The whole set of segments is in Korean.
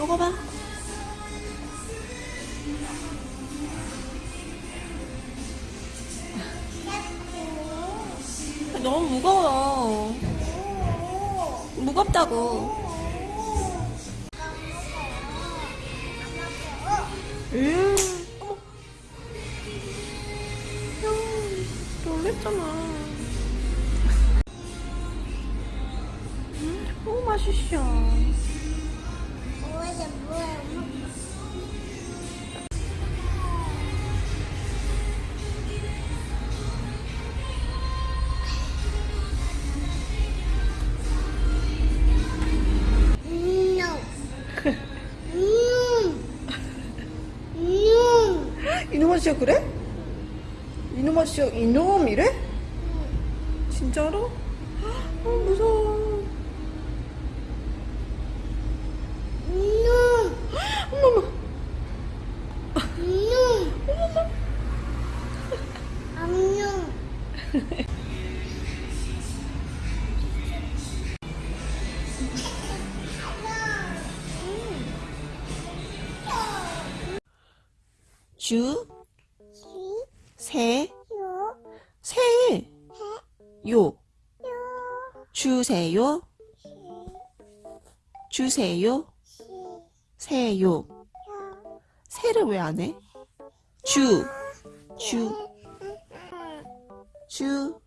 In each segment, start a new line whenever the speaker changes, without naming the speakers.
먹어봐. 너무 무거워. 무겁다고. 음, 어머. 형, 놀랬잖아. 음, 너무 맛있어. 이놈 아씨야 그래? 이놈 아씨야 이놈 이래? 진짜로? 어 무서워.
음.
어머머.
음. 안녕.
주,
시,
세,
요,
세,
해,
요,
요,
주세요,
시,
주세요,
시,
세요.
요,
세를 왜 안 해? 주, 주, 주.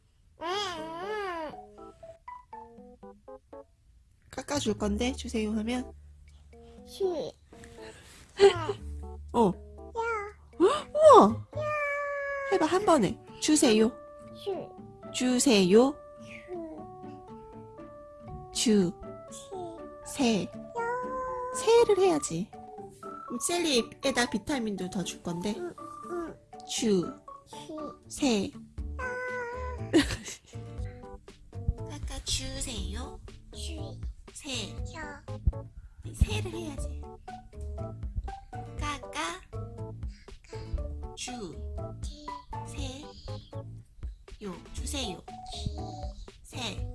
깎아줄 건데 주세요 하면
시,
어 3번에 주세요.
주.
주세요. 주. 세. 세를 해야지. 셀리에다 비타민도 더 줄 건데.
음, 음.
주. 세. 아. 아까 주세요.
주.
세.
네,
세를 해야지.
까까.
주. せよ。
せ